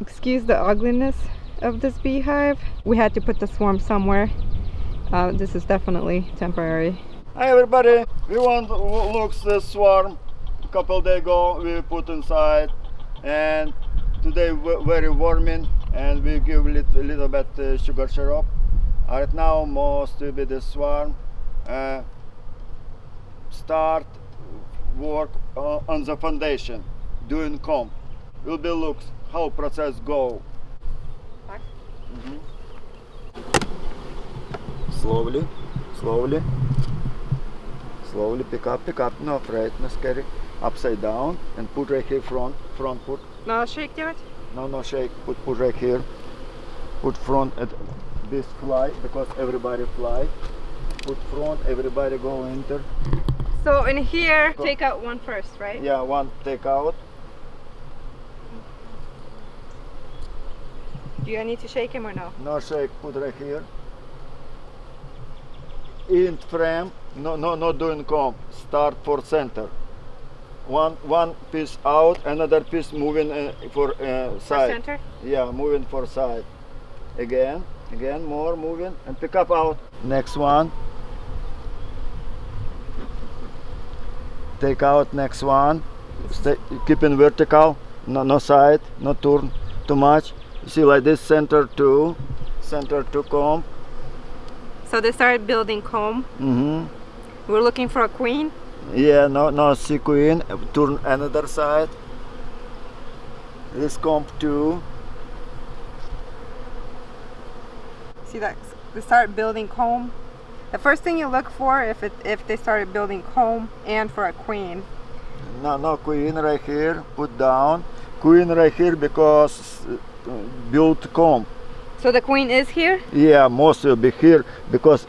excuse the ugliness of this beehive. We had to put the swarm somewhere. Uh, this is definitely temporary. Hi everybody, we want to look the swarm. A couple days ago we put inside and today very warming and we give little, little bit uh, sugar syrup. Right now most will be the swarm. Uh, start work uh, on the foundation, doing comb. Will be looks how process go. Mhm. Slowly, slowly, slowly pick up, pick up, no afraid, no scary. Upside down and put right here front, front put. Надо шейк делать? No, no shake, put, put right here. Put front at this fly because everybody fly. Put front, everybody go enter. So in here, Go. take out one first, right? Yeah, one take out. Do I need to shake him or no? No shake, put right here. In frame, no, no, not doing comb. Start for center. One, one piece out, another piece moving uh, for uh, For side. center? Yeah, moving for side. Again, again, more moving and pick up out. Next one. Take out next one. Stay, keep in vertical, no, no side, no turn too much. You see like this center two, center two comb. So they started building comb. hmm We're looking for a queen. Yeah, no, no, see queen. Turn another side. This comb two. See that? They start building comb. The first thing you look for if it if they started building comb and for a queen. No, no, queen right here, put down. Queen right here because build comb. So the queen is here. Yeah, most will be here because,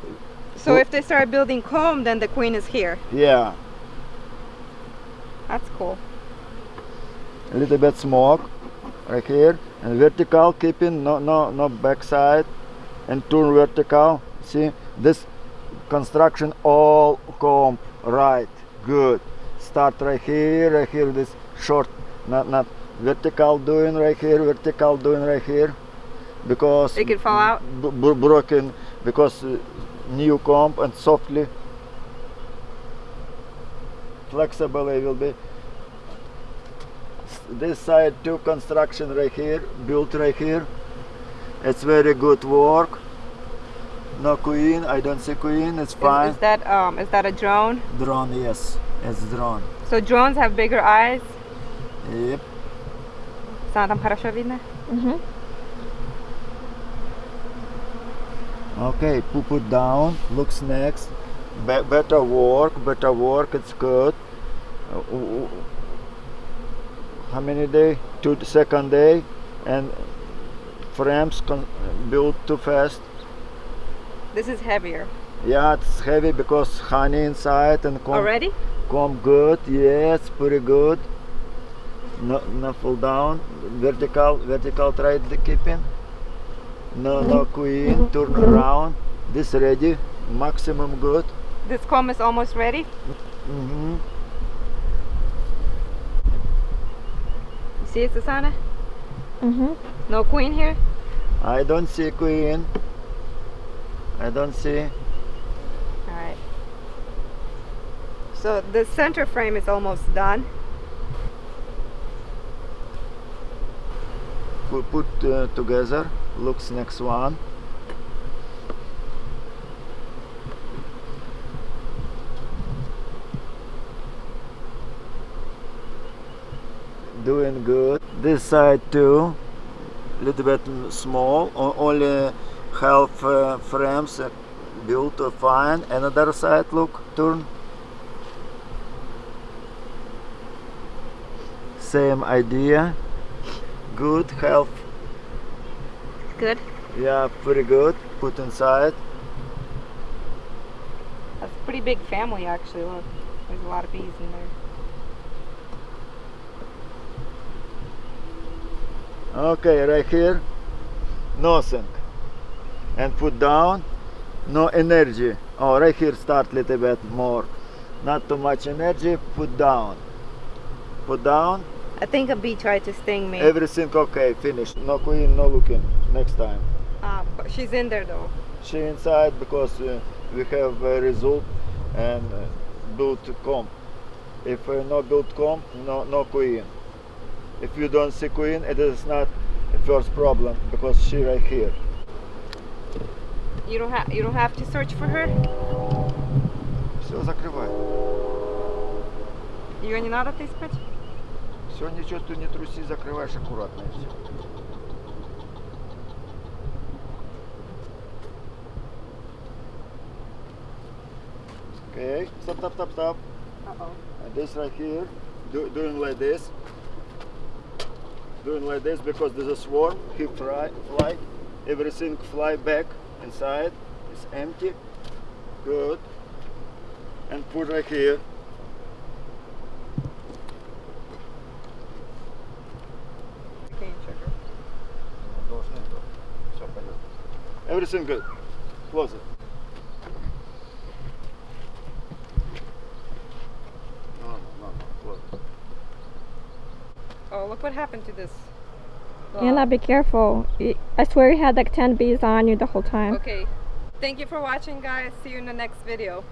So if they start building comb, then the queen is here. yeah, That's cool. a little bit smoke right here. And vertical, keeping no, no, no backside. And turn vertical. See, this construction all comb right, good. Start right here, right here, this short, not, not vertical doing right here, vertical doing right here. Because It could fall out. broken because uh, new comb and softly flexible it will be this side two construction right here built right here it's very good work no queen i don't see queen it's Is, fine is that um is that a drone? drone yes it's drone So drones have bigger eyes. yep Sana там хорошо видно? okay put put down looks next Be- better work better work it's good Uh, w- w- how many day two second day and frames con- built too fast This is heavier. yeah it's heavy because honey inside and comb, Already? comb good yes pretty good no no fall down vertical vertical try the keeping no no queen turn around this ready maximum good This comb is almost ready. hmm You see it, Susanna? Mm-hmm. No queen here? I don't see queen. I don't see. Alright. So the center frame is almost done. Put, put uh, together. Looks next one. Doing good. This side too. Little bit small. Only half uh, frames built fine. Another side look. Turn. Same idea. Good health Good. Yeah, pretty good. Put inside. That's a pretty big family actually. Look, there's a lot of bees in there. Okay, right here. Nothing. And put down. No energy. Oh, right here start a little bit more. Not too much energy. Put down. Put down. I think a bee tried to sting me. Everything okay, finished. No queen, no looking. Next time. Uh, but she's in there though. She inside because uh, we have a result and uh, build comb. If uh, no build comb, no no queen. If you don't see queen, it is not the first problem because she right here. You don't have you don't have to search for her. Все, закрывай. Ее не надо искать. Все, ничего ты не труси, закрываешь аккуратно и все. Okay, stop, stop, stop, stop. Uh-oh. And this right here, do, doing like this. Doing like this because there's a swarm, he fly, fly, everything fly back inside, it's empty. Good. And put right here. Everything good. Close it. No, no, no, no. Close it. Oh, look what happened to this. Anna, be careful. Y- I swear you had like 10 bees on you the whole time. Okay. Thank you for watching, guys. See you in the next video.